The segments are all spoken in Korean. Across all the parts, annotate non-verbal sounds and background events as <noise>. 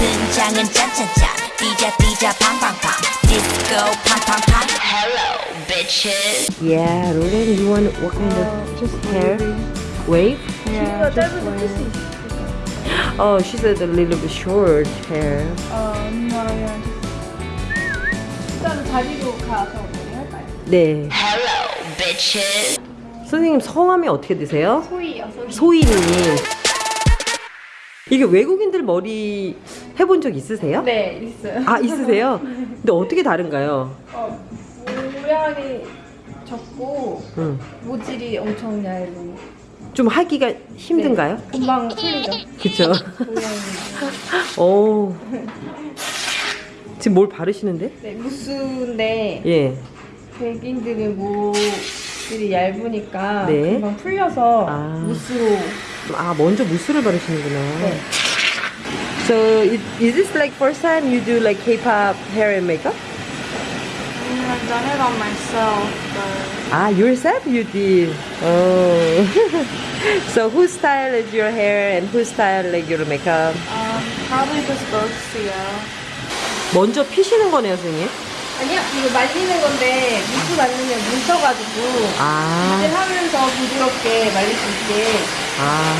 등장은 짠짠짠 뛰자 뛰자 팡팡팡 디스코 팡팡팡 Hello bitches Yeah, Roland, you want what kind of just hair? Wave? Yeah, 짧은 거 쓸수 있어. Oh, she said a little bit short hair. 어, 그냥 일단 자리로 가서 할까요? 네. Hello bitches 선생님 성함이 어떻게 되세요? 소희요, 소희. 소희님. 이게 외국인들 머리 해본 적 있으세요? 네, 있어요. 아 있으세요? <laughs> 근데 어떻게 다른가요? 어, 모양이 적고 응. 모질이 엄청 얇은. 좀 하기가 힘든가요? 금방 풀리죠. 그쵸? <laughs> 모양이. 오. 지금 뭘 바르시는데? 네, 무스인데 예. 백인들은 모질이 얇으니까 네. 금방 풀려서 아. 무스로. 아 먼저 무스를 바르시는구나. 네. So it, is this like first time you do like K-pop hair and makeup? I've done it on myself, but Ah, yourself you did. Oh. so who styled your hair and who styled like your makeup? um, probably just both Sia. 먼저 피시는 거네요, 선생님. 아니요, 이거 말리는 건데 무스 말리면 뭉쳐가지고 이제 아, 하면서 부드럽게 말릴 수 있게 아.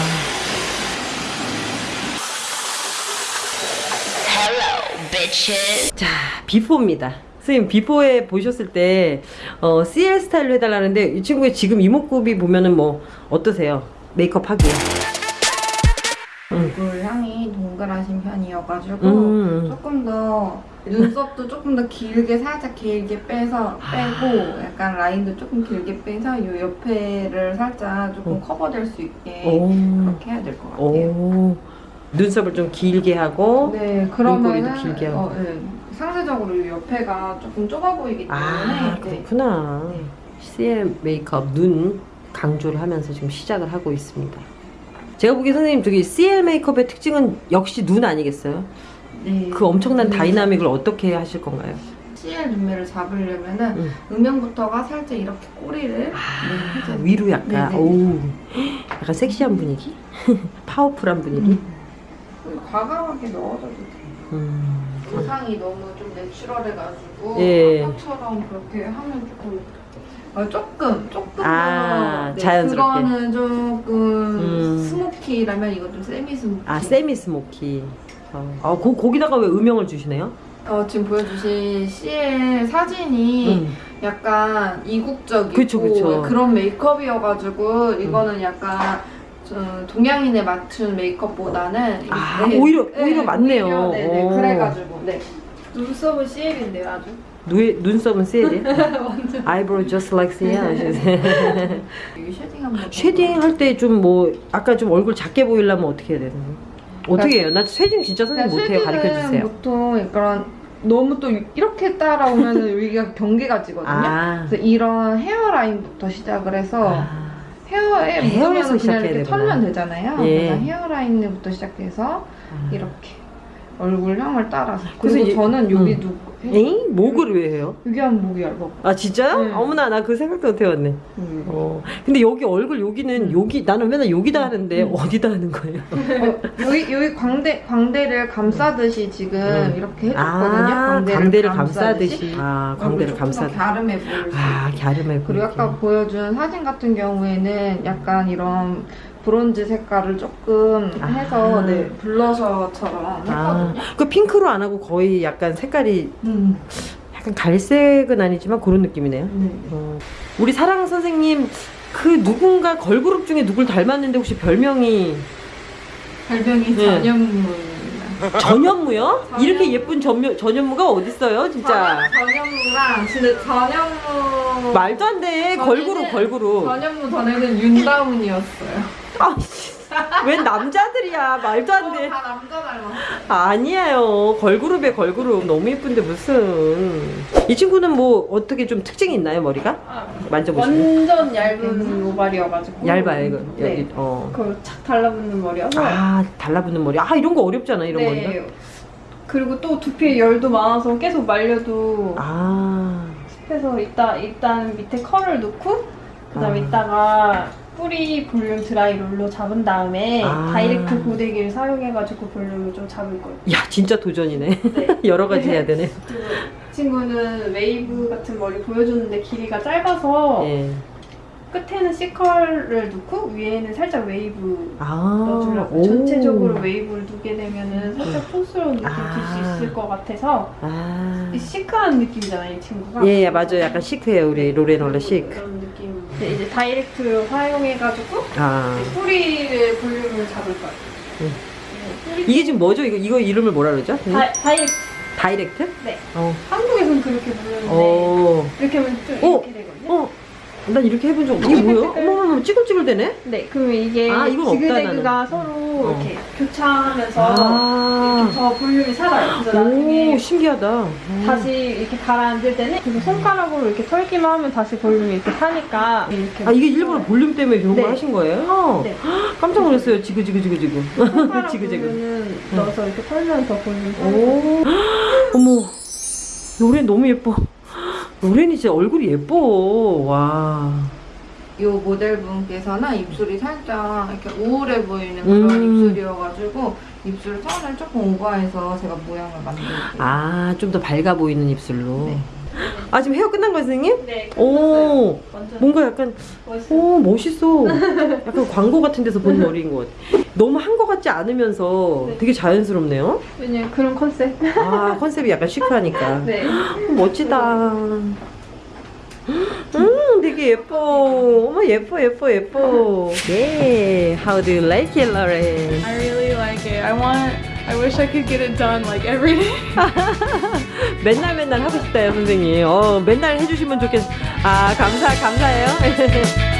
Hello bitches 자, 비포입니다. 선생님, 비포에 보셨을 때, 어, CL 스타일로 해달라는데, 이 친구의 지금 이목구비 보면은 뭐, 어떠세요? 메이크업 하기에. 얼 동그라신 편이어가지고 음. 조금 더 눈썹도 조금 더 길게 살짝 길게 빼서 빼고 약간 라인도 조금 길게 빼서 이 옆에를 살짝 조금 어. 커버될 수 있게 오. 그렇게 해야 될 것 같아요. 오. 눈썹을 좀 길게 하고, 네, 그러면은 눈꼬리도 길게 하고. 어, 네. 상대적으로 이 옆에가 조금 좁아 보이기 때문에 아, 네. 그렇구나. 네. CL 메이크업 눈 강조를 하면서 지금 시작을 하고 있습니다. 제가 보기에 선생님 저기 CL 메이크업의 특징은 역시 눈 아니겠어요? 네. 그 엄청난 음. dynamic을 어떻게 하실 건가요? CL 눈매를 잡으려면은 음. 음영부터가 살짝 이렇게 꼬리를 아, 네. 위로 약간. 오 약간 섹시한 분위기? <laughs> powerful한 분위기? 과감하게 넣어줘도 돼요. 음. 의상이 너무 좀 natural해가지고 예. 아까처럼 그렇게 하면 조금 어, 조금 조금 아, 더 네, 자연스럽게. 그거는 조금 음. smoky라면 이건 좀 semi smoky. 아 semi smoky. 어, 아, 거, 거기다가 왜 음영을 주시네요? 어, 지금 보여주신 CL 사진이 음. 약간 이국적이고 그쵸, 그쵸. 그런 메이크업이어가지고 이거는 약간 좀 동양인에 맞춘 메이크업보다는 아, 오히려- 오히려 맞네요. 오히려, 네네 오. 그래가지고 네 눈썹은 CL인데요 아주 누에, 눈썹은 CL이에요? <laughs> Eyebrow just like. 여기 shading <laughs> 한번 shading 할 때 좀 뭐 아까 좀 얼굴 작게 보이려면 어떻게 해야 되나요? 어떻게 해요? 나 shading 진짜 선생님 못해요. 가르쳐 주세요. 보통 약간 너무 또 이렇게 따라오면 여기가 <laughs> 경계가 지거든요 아, 그래서 이런 헤어라인부터 시작을 해서 아, 헤어에 헤어에서 그냥 이렇게 되구나. 털면 되잖아요. 예. 그래서 헤어라인부터 시작해서 아. 이렇게 얼굴 향을 따라서. 그리고 저는 여기 음. 누 에잉? 목을 왜 해요? 여기 하면 목이 얇아. 아 진짜요? 네. 어머나 나 그 생각도 못 해봤네. 음. 어. 근데 여기 얼굴 여기는 음. 여기 나는 맨날 여기다 하는데 어디다 하는 거예요? 어, 여기 여기 광대 광대를 감싸듯이 지금 음. 이렇게 해줬거든요. 아, 광대를 감싸듯이. 아, 얼굴 광대를 감싸듯이. 갸름해 수. 아, 갸름해 그리고 보이게. 아까 보여준 사진 같은 경우에는 약간 이런 브론즈 색깔을 조금 아. 해서 네 블러셔처럼 아, 했거든요. 그 핑크로 안 하고 거의 약간 색깔이 음. 약간 갈색은 아니지만 그런 느낌이네요. 네. 어. 우리 사랑 선생님 그 누군가 걸그룹 중에 누굴 닮았는데 혹시 별명이 별명이 네. 전현무입니다. 전현무요? 전현무. 이렇게 예쁜 전묘, 전현무가 어딨어요 진짜 전현무랑 진짜 전현무 말도 안돼 전에는- 걸그룹 걸그룹 전현무 전에는 윤다운이었어요. 아이씨 웬 남자들이야 말도 어, 안돼 다 남자 닮았어. 아니에요 걸그룹에 걸그룹 너무 예쁜데 무슨 이 친구는 뭐 어떻게 좀 특징이 있나요 머리가? 만져보시면 완전 얇은 모발이어가지고 얇아요 이거 네. 여기 어. 그걸 착 달라붙는 머리여서 아 달라붙는 머리 아 이런 거 어렵잖아 이런 머리가 네. 그리고 또 두피에 열도 많아서 계속 말려도 아 습해서 이따 일단 밑에 컬을 넣고 그 다음에 아. 이따가 뿌리 볼륨 드라이 롤로 잡은 다음에 아. direct 고데기를 사용해가지고 볼륨을 좀 잡을 거예요. 야 진짜 도전이네. 네. <laughs> 여러 가지 해야 되네. 이 친구는 웨이브 같은 머리 보여줬는데 길이가 짧아서 예. 끝에는 C컬을 넣고 위에는 살짝 웨이브 아. 넣어주려고 오. 전체적으로 웨이브를 두게 되면은 살짝 촌스러운 느낌 아. 들수 있을 것 같아서 아. 이 시크한 느낌이잖아요 이 친구가 예, 예 맞아요. 약간 시크해요 우리 원래 시크. 그런 느낌 이제 direct 활용해가지고 아. 이제 뿌리를 볼륨을 잡을 거예요 음. 네, 뿌리 이게 지금 뭐죠? 이거 이거 이름을 뭐라 그러죠? 다, direct direct? 네 어. 한국에서는 그렇게 부르는데 어. 이렇게 하면 좀 어? 이렇게 되거든요 어. 난 이렇게 해본 적 없. 이게 뭐야? <laughs> 어머머머 찌글찌글 되네. 네 그러면 이게 아, 이건 없다, 지그재그가 서로 이렇게 교차하면서 아. 이렇게 더 볼륨이 살아요 그래서 나중에 오 신기하다. 음. 다시 이렇게 가라앉을 때는 그리고 손가락으로 이렇게 털기만 하면 다시 볼륨이 이렇게 사니까 이렇게 아 이게 일부러 볼륨 때문에 그런 네. 걸 하신 거예요? 네. 깜짝 놀랐어요. 지그지그지그지그. 손가락 <laughs> 지그재그. 부분은 넣어서 이렇게 털면서 볼륨 살고 오. <gasps> 어머. 로렌 너무 예뻐. 로렌이 진짜 얼굴이 예뻐. 와. 이 모델분께서는 입술이 살짝 이렇게 우울해 보이는 그런 음. 입술이어가지고 입술 선을 조금 오버해서 제가 모양을 만들게요. 아, 좀 더 밝아 보이는 입술로. 네. 아, 지금 헤어 끝난 거예요, 선생님? 네 오. 완전 뭔가 약간, 멋있어요 오, 멋있어. 약간 광고 같은 데서 본 머리인 것 같아. 너무 한것 같지 않으면서 네. 되게 자연스럽네요. 왜냐면 그런 컨셉 아, 컨셉이 약간 시크하니까. <laughs> 네 멋지다. 음, 되게 예뻐. 어머, 예뻐, 예뻐, 예뻐. 예, how do you like it, Lauren? I really like it. I want. I wish I could get it done like every day. <laughs> 맨날 맨날 하고 싶다요, 선생님. 어, 맨날 해주시면 좋겠. 아, 감사, 감사해요. <laughs>